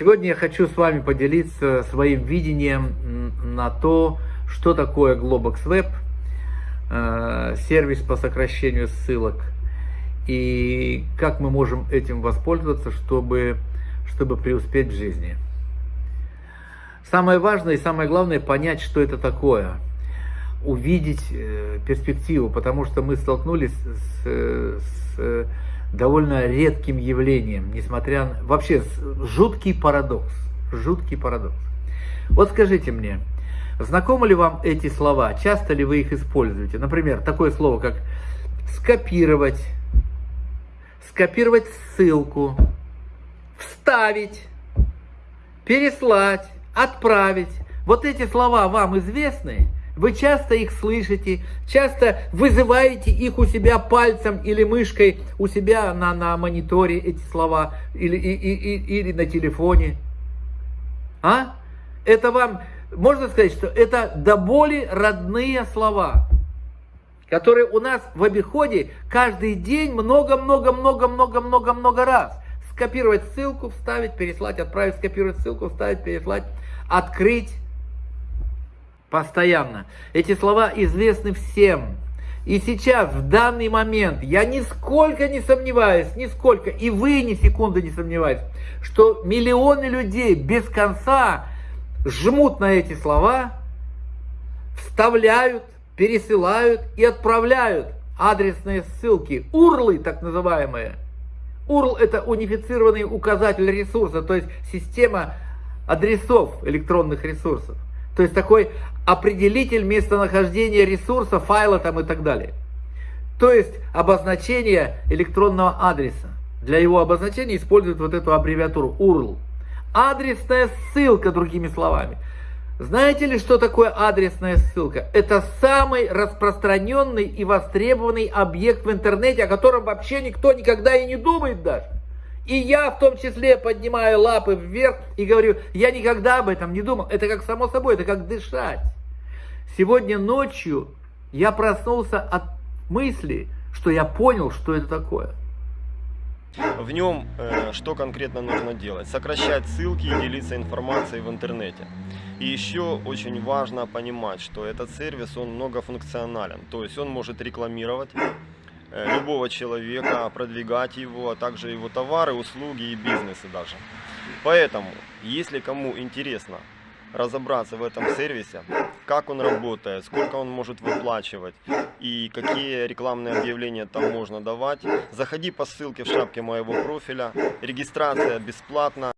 Сегодня я хочу с вами поделиться своим видением на то, что такое Globox Web, э, сервис по сокращению ссылок, и как мы можем этим воспользоваться, чтобы, чтобы преуспеть в жизни. Самое важное и самое главное понять, что это такое, увидеть э, перспективу, потому что мы столкнулись с, с довольно редким явлением, несмотря на... Вообще, жуткий парадокс. Жуткий парадокс. Вот скажите мне, знакомы ли вам эти слова? Часто ли вы их используете? Например, такое слово, как скопировать, скопировать ссылку, вставить, переслать, отправить. Вот эти слова вам известны? Вы часто их слышите, часто вызываете их у себя пальцем или мышкой у себя на, на мониторе, эти слова, или, и, и, или на телефоне. А? Это вам, можно сказать, что это до боли родные слова, которые у нас в обиходе каждый день много-много-много-много-много-много раз. Скопировать ссылку, вставить, переслать, отправить, скопировать ссылку, вставить, переслать, открыть, постоянно. Эти слова известны всем. И сейчас, в данный момент, я нисколько не сомневаюсь, нисколько, и вы ни секунды не сомневаетесь, что миллионы людей без конца жмут на эти слова, вставляют, пересылают и отправляют адресные ссылки, урлы так называемые. URL это унифицированный указатель ресурса, то есть система адресов электронных ресурсов. То есть такой определитель местонахождения ресурса, файла там и так далее. То есть обозначение электронного адреса. Для его обозначения используют вот эту аббревиатуру URL. Адресная ссылка, другими словами. Знаете ли, что такое адресная ссылка? Это самый распространенный и востребованный объект в интернете, о котором вообще никто никогда и не думает даже. И я в том числе поднимаю лапы вверх и говорю, я никогда об этом не думал. Это как само собой, это как дышать. Сегодня ночью я проснулся от мысли, что я понял, что это такое. В нем э, что конкретно нужно делать? Сокращать ссылки и делиться информацией в интернете. И еще очень важно понимать, что этот сервис, он многофункционален. То есть он может рекламировать Э, любого человека, продвигать его, а также его товары, услуги и бизнесы даже. Поэтому, если кому интересно разобраться в этом сервисе, как он работает, сколько он может выплачивать и какие рекламные объявления там можно давать, заходи по ссылке в шапке моего профиля, регистрация бесплатна.